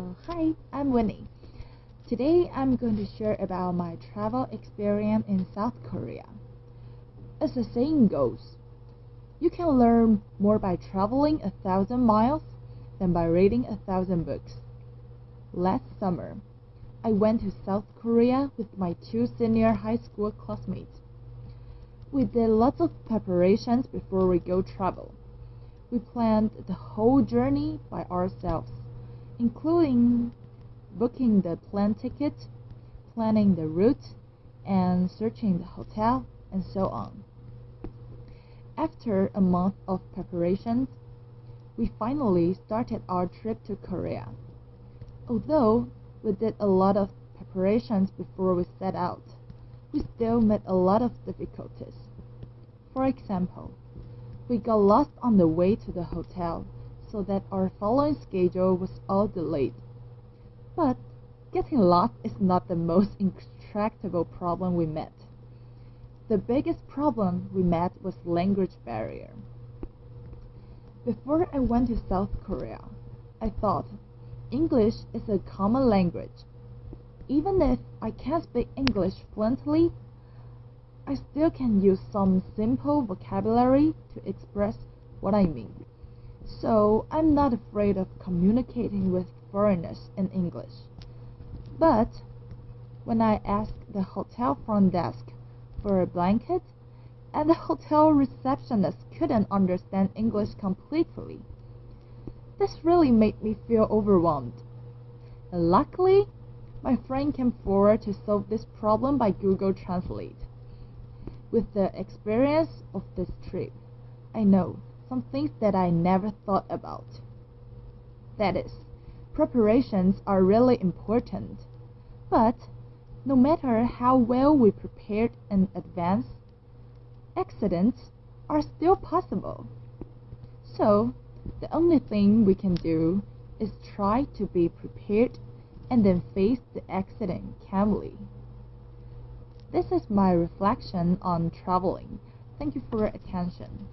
Uh, hi, I'm Winnie. Today I'm going to share about my travel experience in South Korea. As the saying goes, you can learn more by traveling a thousand miles than by reading a thousand books. Last summer, I went to South Korea with my two senior high school classmates. We did lots of preparations before we go travel. We planned the whole journey by ourselves, including booking the plane ticket, planning the route, and searching the hotel, and so on. After a month of preparations, we finally started our trip to Korea. Although we did a lot of preparations before we set out, we still met a lot of difficulties. For example, we got lost on the way to the hotel, so that our following schedule was all delayed. But getting lost is not the most intractable problem we met. The biggest problem we met was language barrier. Before I went to South Korea, I thought English is a common language. Even if I can't speak English fluently, I still can use some simple vocabulary to express what I mean. So I'm not afraid of communicating with foreigners in English. But when I asked the hotel front desk for a blanket, and the hotel receptionist couldn't understand English completely, this really made me feel overwhelmed. Luckily, my friend came forward to solve this problem by Google Translate. With the experience of this trip, I know some things that I never thought about. That is, preparations are really important. But no matter how well we prepared in advance, accidents are still possible. So, the only thing we can do is try to be prepared and then face the accident calmly. This is my reflection on traveling. Thank you for your attention.